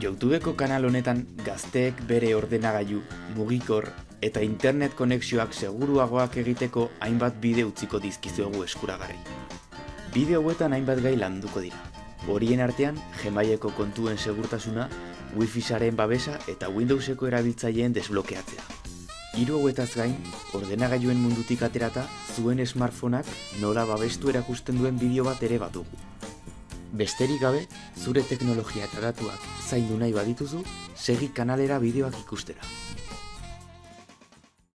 Youtubeko kanal honetan gazteek bere ordenagailu, mugikor eta internet konexioak seguruagoak egiteko hainbat bideo utziko dizkizuegu eskuragarri. Bideo hauetan hainbat gai landuko dira. Horien artean, Gmaileko kontuen segurtasuna, Wi-Fi saren babesa eta Windowseko erabiltzaileen desblokeatzea. Hiru hauetaz gain, ordenagailuen mundutik aterata, zuen smartphoneak nola babestu erakusten duen bideo bat ere batugu. Besterik gabe, zure teknologia eta datuak zaindu nahi badituzu, segi kanalera bideoak ikustera.